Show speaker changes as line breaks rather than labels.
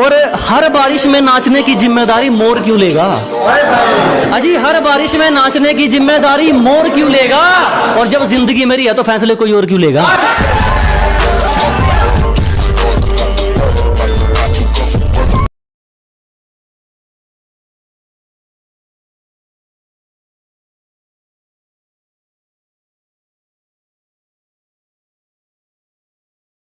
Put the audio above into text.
और हर बारिश में नाचने की ज़िम्मेदारी मोर क्यों लेगा? अजी, हर बारिश में नाचने की ज़िम्मेदारी मोर क्यों लेगा? और जब ज़िंदगी मेरी है तो फैसले कोई और क्यों लेगा?